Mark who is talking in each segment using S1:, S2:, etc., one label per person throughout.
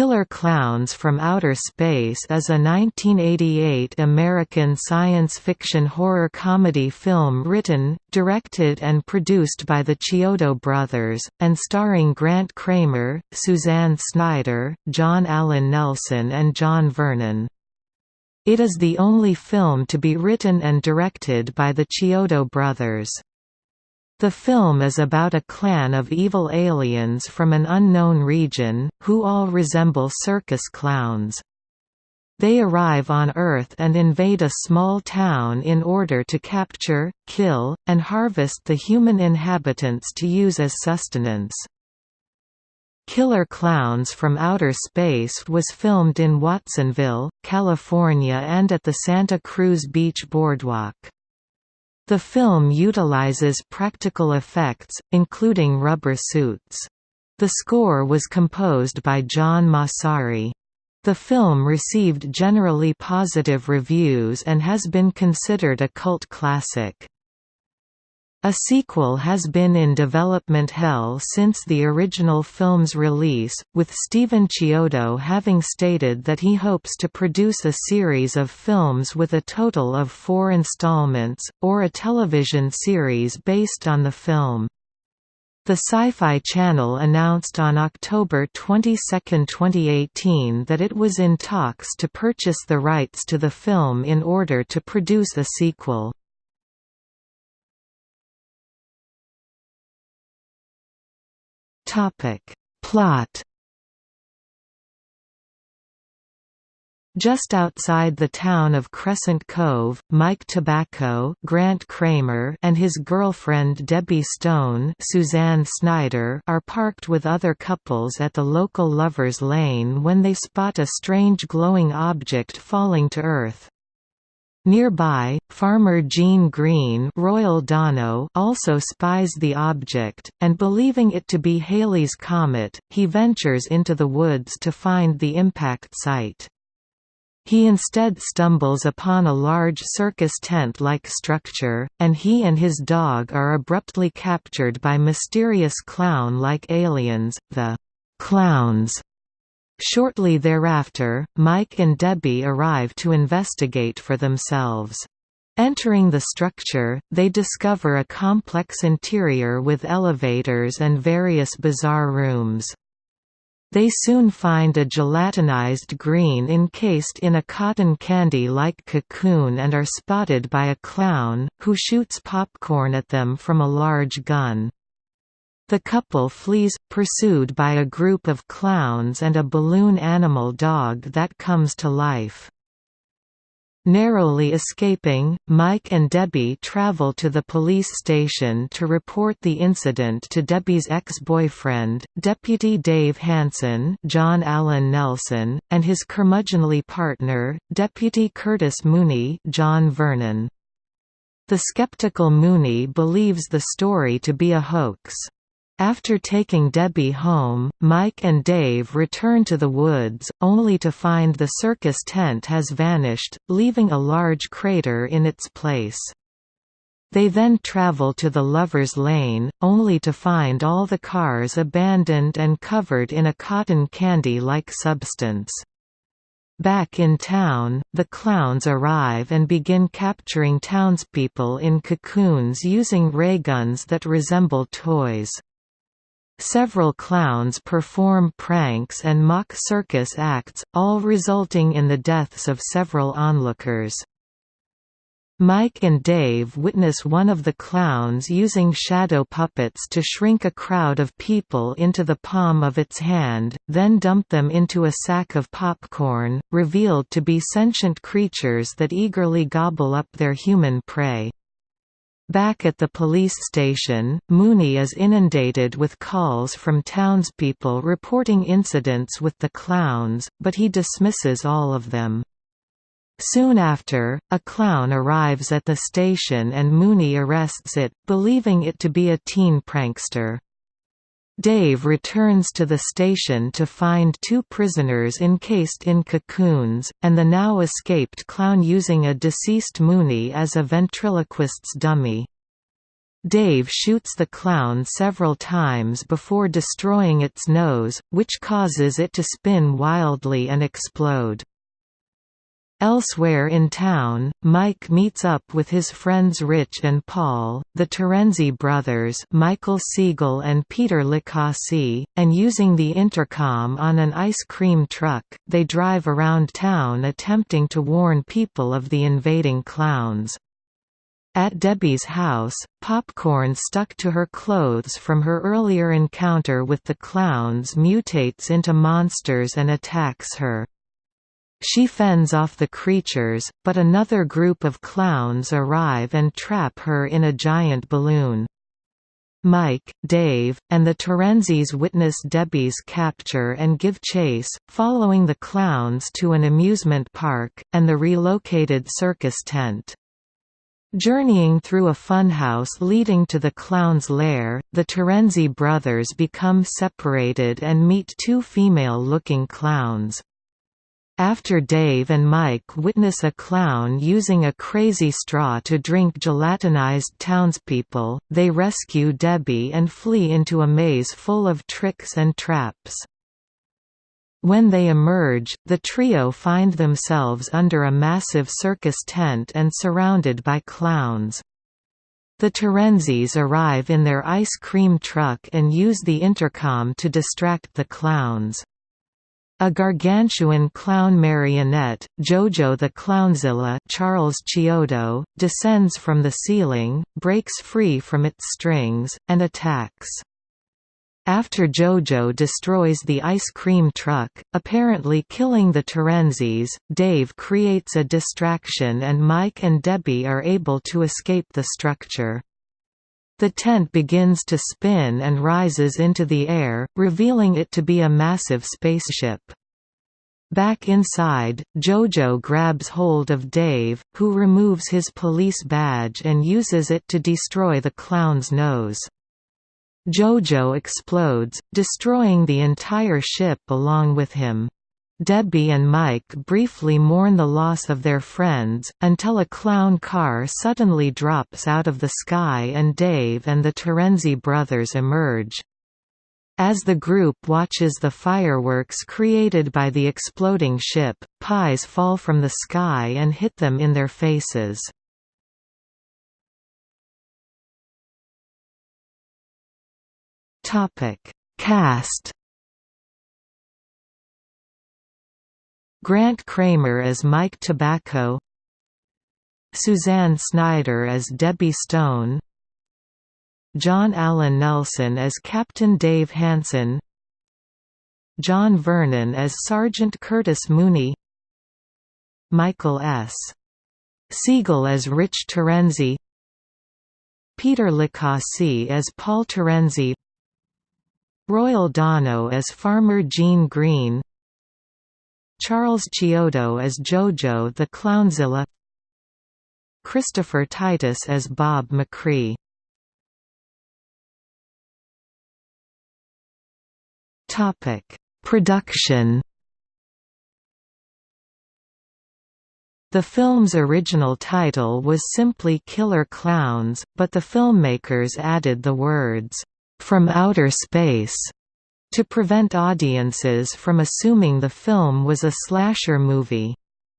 S1: Killer Klowns from Outer Space is a 1988 American science fiction horror comedy film written, directed and produced by the Chiodo brothers, and starring Grant Kramer, Suzanne Snyder, John Allen Nelson and John Vernon. It is the only film to be written and directed by the Chiodo brothers. The film is about a clan of evil aliens from an unknown region, who all resemble circus clowns. They arrive on Earth and invade a small town in order to capture, kill, and harvest the human inhabitants to use as sustenance. Killer Klowns from Outer Space was filmed in Watsonville, California and at the Santa Cruz Beach Boardwalk. The film utilizes practical effects, including rubber suits. The score was composed by John Massari. The film received generally positive reviews and has been considered a cult classic. A sequel has been in development hell since the original film's release, with Stephen Chiodo having stated that he hopes to produce a series of films with a total of four installments, or a television series based on the film. The Sci-Fi Channel announced on October 22, 2018 that it was in talks to purchase the rights to the film in order to produce a sequel. Topic. Plot Just outside the town of Crescent Cove, Mike Tobacco Grant Kramer and his girlfriend Debbie Stone Suzanne Snyder are parked with other couples at the local Lover's Lane when they spot a strange glowing object falling to Earth. Nearby, farmer Gene Green Royal Dano also spies the object, and believing it to be Halley's Comet, he ventures into the woods to find the impact site. He instead stumbles upon a large circus tent-like structure, and he and his dog are abruptly captured by mysterious clown-like aliens, the «clowns», Shortly thereafter, Mike and Debbie arrive to investigate for themselves. Entering the structure, they discover a complex interior with elevators and various bizarre rooms. They soon find a gelatinized green encased in a cotton candy-like cocoon and are spotted by a clown, who shoots popcorn at them from a large gun. The couple flees, pursued by a group of clowns and a balloon animal dog that comes to life. Narrowly escaping, Mike and Debbie travel to the police station to report the incident to Debbie's ex-boyfriend, Deputy Dave Hansen John Allen Nelson, and his curmudgeonly partner, Deputy Curtis Mooney John Vernon. The skeptical Mooney believes the story to be a hoax. After taking Debbie home, Mike and Dave return to the woods, only to find the circus tent has vanished, leaving a large crater in its place. They then travel to the Lover's Lane, only to find all the cars abandoned and covered in a cotton candy-like substance. Back in town, the clowns arrive and begin capturing townspeople in cocoons using ray guns that resemble toys. Several clowns perform pranks and mock circus acts, all resulting in the deaths of several onlookers. Mike and Dave witness one of the clowns using shadow puppets to shrink a crowd of people into the palm of its hand, then dump them into a sack of popcorn, revealed to be sentient creatures that eagerly gobble up their human prey. Back at the police station, Mooney is inundated with calls from townspeople reporting incidents with the clowns, but he dismisses all of them. Soon after, a clown arrives at the station and Mooney arrests it, believing it to be a teen prankster. Dave returns to the station to find two prisoners encased in cocoons, and the now escaped clown using a deceased Mooney as a ventriloquist's dummy. Dave shoots the clown several times before destroying its nose, which causes it to spin wildly and explode. Elsewhere in town, Mike meets up with his friends Rich and Paul, the Terenzi brothers Michael Siegel and Peter Licassi, and using the intercom on an ice cream truck, they drive around town attempting to warn people of the invading clowns. At Debbie's house, popcorn stuck to her clothes from her earlier encounter with the clowns mutates into monsters and attacks her. She fends off the creatures, but another group of clowns arrive and trap her in a giant balloon. Mike, Dave, and the Terenzis witness Debbie's capture and give chase, following the clowns to an amusement park, and the relocated circus tent. Journeying through a funhouse leading to the clown's lair, the Terenzi brothers become separated and meet two female-looking clowns. After Dave and Mike witness a clown using a crazy straw to drink gelatinized townspeople, they rescue Debbie and flee into a maze full of tricks and traps. When they emerge, the trio find themselves under a massive circus tent and surrounded by clowns. The Terenzis arrive in their ice cream truck and use the intercom to distract the clowns. A gargantuan clown marionette, Jojo the Klownzilla Charles Chiodo, descends from the ceiling, breaks free from its strings, and attacks. After Jojo destroys the ice cream truck, apparently killing the Terenzis, Dave creates a distraction and Mike and Debbie are able to escape the structure. The tent begins to spin and rises into the air, revealing it to be a massive spaceship. Back inside, Jojo grabs hold of Dave, who removes his police badge and uses it to destroy the clown's nose. Jojo explodes, destroying the entire ship along with him. Debbie and Mike briefly mourn the loss of their friends, until a clown car suddenly drops out of the sky and Dave and the Terenzi brothers emerge. As the group watches the fireworks created by the exploding ship, pies fall from the sky and hit them in their faces. Cast Grant Kramer as Mike Tobacco Suzanne Snyder as Debbie Stone John Allen Nelson as Captain Dave Hansen John Vernon as Sergeant Curtis Mooney Michael S. Siegel as Rich Terenzi Peter Licassi as Paul Terenzi Royal Dano as Farmer Gene Green Charles Chiodo as Jojo the Klownzilla Christopher Titus as Bob McCree Production The film's original title was simply Killer Klowns, but the filmmakers added the words, "...from outer space." To prevent audiences from assuming the film was a slasher movie.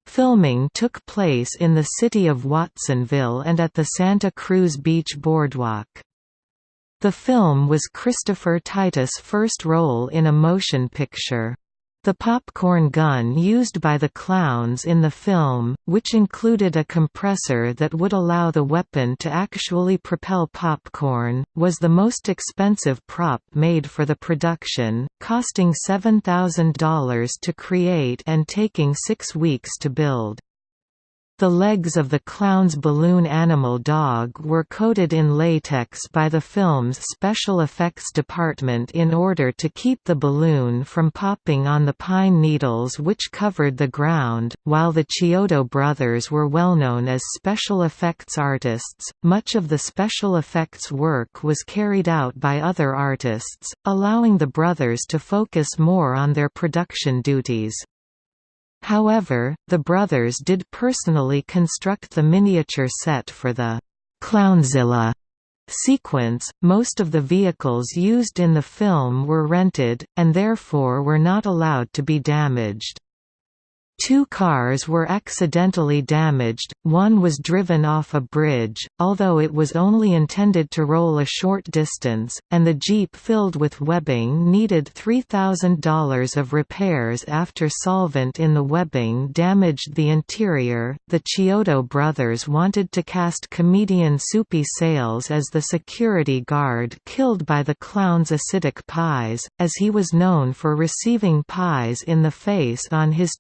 S1: Filming took place in the city of Watsonville and at the Santa Cruz Beach Boardwalk. The film was Christopher Titus' first role in a motion picture. The popcorn gun used by the clowns in the film, which included a compressor that would allow the weapon to actually propel popcorn, was the most expensive prop made for the production, costing $7,000 to create and taking six weeks to build. The legs of the clown's balloon animal dog were coated in latex by the film's special effects department in order to keep the balloon from popping on the pine needles which covered the ground. While the Chiodo brothers were well known as special effects artists, much of the special effects work was carried out by other artists, allowing the brothers to focus more on their production duties. However, the brothers did personally construct the miniature set for the «Klownzilla» sequence, most of the vehicles used in the film were rented, and therefore were not allowed to be damaged. Two cars were accidentally damaged, one was driven off a bridge, although it was only intended to roll a short distance, and the Jeep filled with webbing needed $3,000 of repairs after solvent in the webbing damaged the interior. The Chiodo brothers wanted to cast comedian Soupy Sales as the security guard killed by the clown's acidic pies, as he was known for receiving pies in the face on his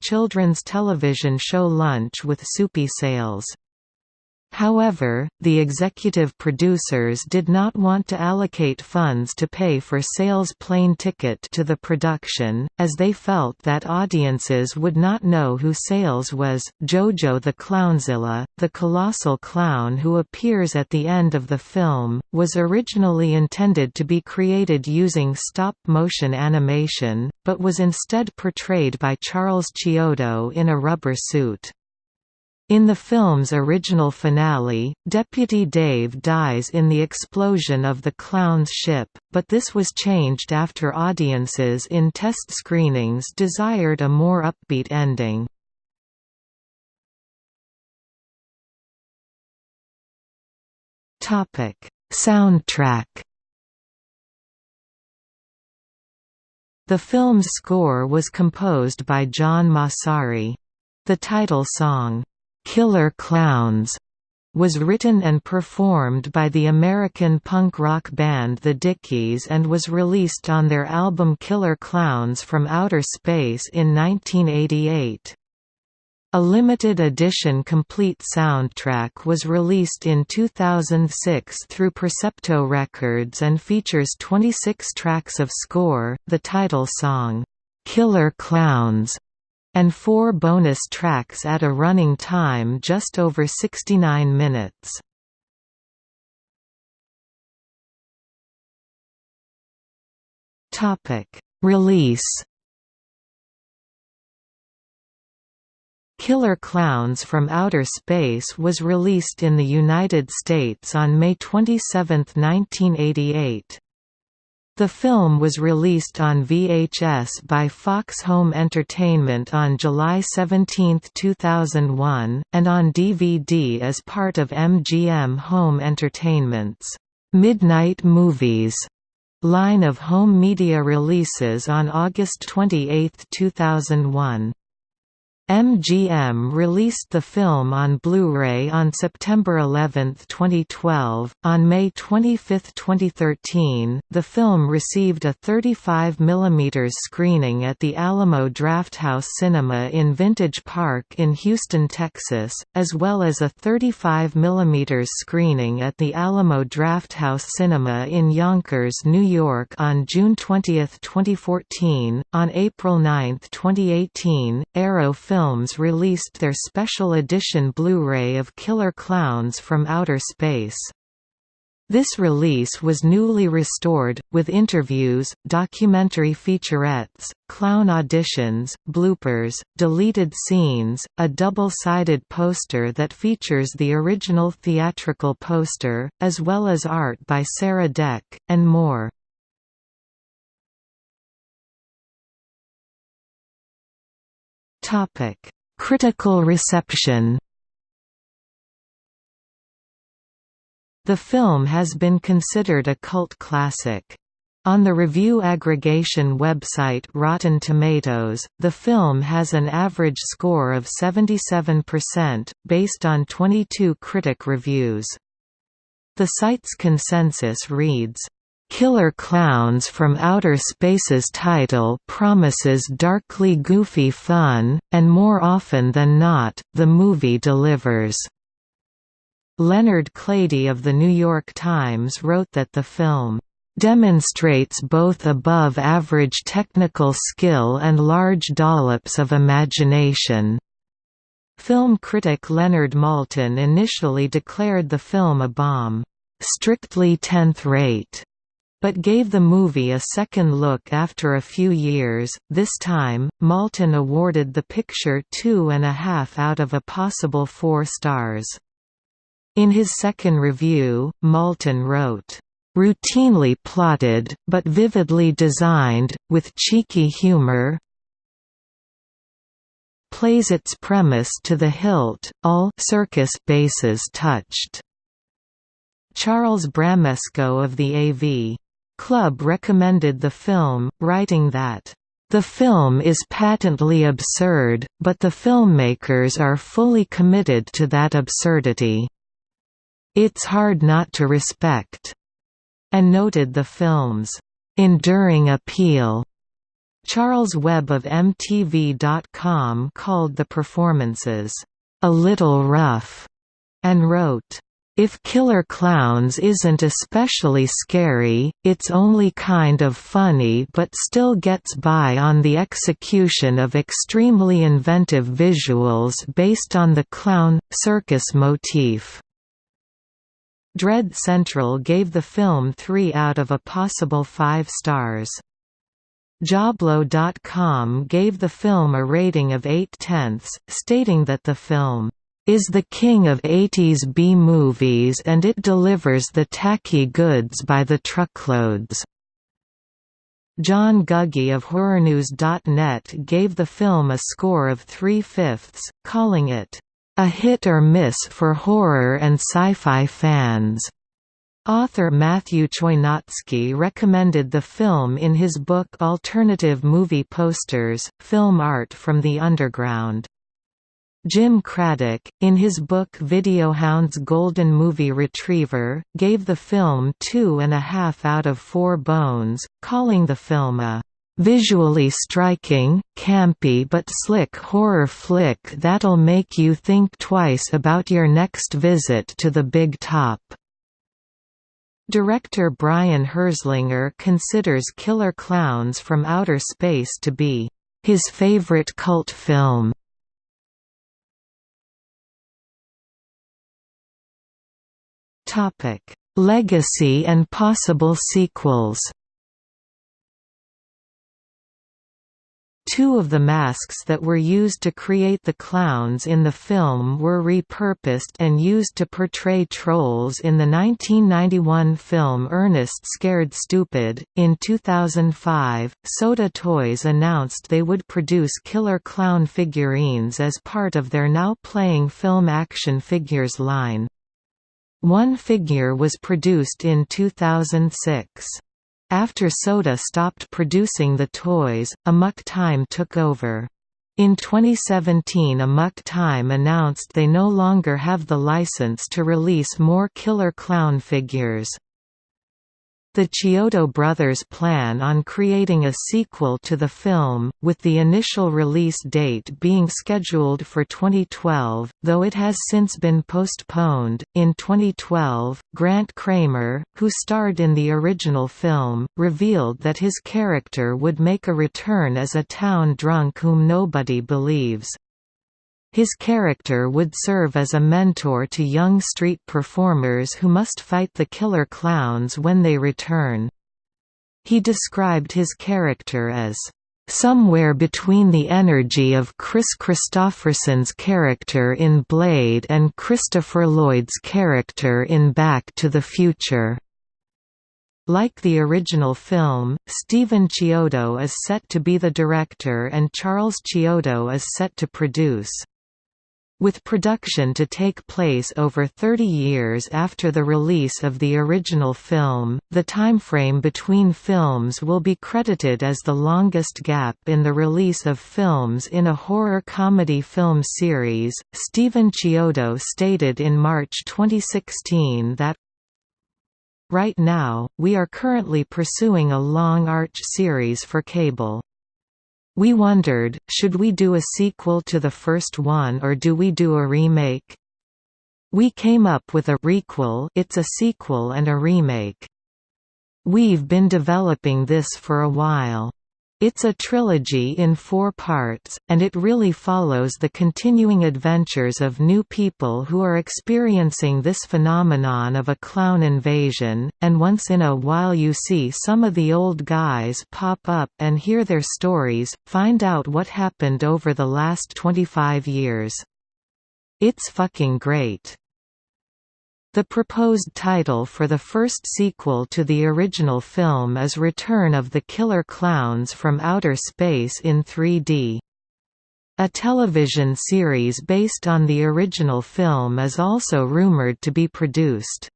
S1: children's television show Lunch with Soupy Sales. However, the executive producers did not want to allocate funds to pay for Sales' plane ticket to the production, as they felt that audiences would not know who Sales was. Jojo the Klownzilla, the colossal clown who appears at the end of the film, was originally intended to be created using stop-motion animation, but was instead portrayed by Charles Chiodo in a rubber suit. In the film's original finale, Deputy Dave dies in the explosion of the clown's ship, but this was changed after audiences in test screenings desired a more upbeat ending. Soundtrack The film's score was composed by John Massari. The title song, "'Killer Klowns was written and performed by the American punk rock band The Dickies and was released on their album Killer Klowns from Outer Space in 1988. A limited edition complete soundtrack was released in 2006 through Percepto Records and features 26 tracks of score, the title song, "'Killer Klowns' and four bonus tracks at a running time just over 69 minutes. Release Killer Klowns from Outer Space was released in the United States on May 27, 1988. The film was released on VHS by Fox Home Entertainment on July 17, 2001, and on DVD as part of MGM Home Entertainment's Midnight Movies line of home media releases on August 28, 2001. MGM released the film on Blu-ray on September 11, 2012. On May 25, 2013, the film received a 35 mm screening at the Alamo Drafthouse Cinema in Vintage Park in Houston, Texas, as well as a 35 mm screening at the Alamo Drafthouse Cinema in Yonkers, New York on June 20, 2014. On April 9, 2018, Arrow Film Films released their special edition Blu-ray of Killer Klowns from Outer Space. This release was newly restored, with interviews, documentary featurettes, clown auditions, bloopers, deleted scenes, a double-sided poster that features the original theatrical poster, as well as art by Sarah Deck, and more. Topic: Critical reception. The film has been considered a cult classic. On the review aggregation website Rotten Tomatoes, the film has an average score of 77%, based on 22 critic reviews. The site's consensus reads, Killer Klowns from Outer Space's title promises darkly goofy fun, and more often than not, the movie delivers. Leonard Klady of The New York Times wrote that the film demonstrates both above-average technical skill and large dollops of imagination." Film critic Leonard Maltin initially declared the film a bomb, "strictly tenth-rate." But gave the movie a second look after a few years. This time, Maltin awarded the picture two and a half out of a possible four stars. In his second review, Maltin wrote, "...routinely plotted, but vividly designed, with cheeky humor plays its premise to the hilt, all circus bases touched." Charles Bramesco of the AV Club recommended the film, writing that the film is patently absurd, but the filmmakers are fully committed to that absurdity. It's hard not to respect." And noted the film's enduring appeal. Charles Webb of MTV.com called the performances, "...a little rough", and wrote, if Killer Klowns isn't especially scary, it's only kind of funny but still gets by on the execution of extremely inventive visuals based on the clown, circus motif. Dread Central gave the film 3 out of a possible 5 stars. Joblo.com gave the film a rating of 8 tenths, stating that the film is the king of 80s B-movies and it delivers the tacky goods by the truckloads. John Guggy of HorrorNews.net gave the film a score of three-fifths, calling it, "...a hit or miss for horror and sci-fi fans." Author Matthew Choynotsky recommended the film in his book Alternative Movie Posters, Film Art from the Underground. Jim Craddock, in his book Videohound's Golden Movie Retriever, gave the film two and a half out of four bones, calling the film a visually striking, campy but slick horror flick that'll make you think twice about your next visit to the big top." Director Brian Herzlinger considers Killer Klowns from Outer Space to be his favorite cult film. Legacy and possible sequels. Two of the masks that were used to create the clowns in the film were repurposed and used to portray trolls in the 1991 film Ernest Scared Stupid. In 2005, SOTA Toys announced they would produce killer clown figurines as part of their now playing film action figures line. One figure was produced in 2006. After SOTA stopped producing the toys, Amok Time took over. In 2017 Amok Time announced they no longer have the license to release more Killer Clown figures. The Chiodo brothers plan on creating a sequel to the film, with the initial release date being scheduled for 2012, though it has since been postponed. In 2012, Grant Kramer, who starred in the original film, revealed that his character would make a return as a town drunk whom nobody believes. His character would serve as a mentor to young street performers who must fight the killer clowns when they return. He described his character as somewhere between the energy of Kris Kristofferson's character in Blade and Christopher Lloyd's character in Back to the Future. Like the original film, Stephen Chiodo is set to be the director and Charles Chiodo is set to produce. With production to take place over 30 years after the release of the original film, the timeframe between films will be credited as the longest gap in the release of films in a horror comedy film series. Stephen Chiodo stated in March 2016 that Right now, we are currently pursuing a long arch series for cable. We wondered, should we do a sequel to the first one or do we do a remake? We came up with a requel it's a sequel and a remake. We've been developing this for a while. It's a trilogy in four parts, and it really follows the continuing adventures of new people who are experiencing this phenomenon of a clown invasion, and once in a while you see some of the old guys pop up and hear their stories, find out what happened over the last 25 years. It's fucking great. The proposed title for the first sequel to the original film is Return of the Killer Klowns from Outer Space in 3D. A television series based on the original film is also rumored to be produced.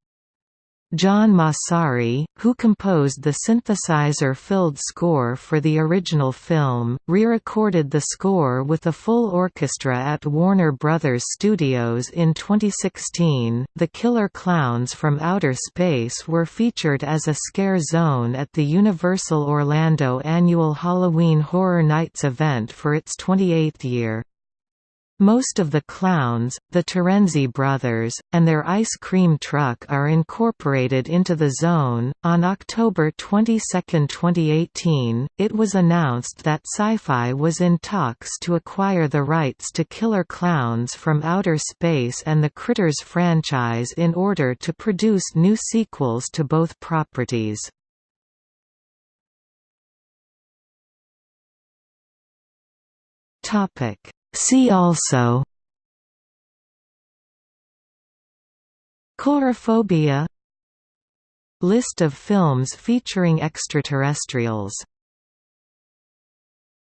S1: John Massari, who composed the synthesizer-filled score for the original film, re-recorded the score with a full orchestra at Warner Brothers Studios in 2016. The Killer Klowns from Outer Space were featured as a scare zone at the Universal Orlando annual Halloween Horror Nights event for its 28th year. Most of the clowns, the Terenzi brothers, and their ice cream truck are incorporated into the zone. On October 22, 2018, it was announced that Syfy was in talks to acquire the rights to Killer Klowns from Outer Space and the Critters franchise in order to produce new sequels to both properties. Topic See also Coulrophobia List of films featuring extraterrestrials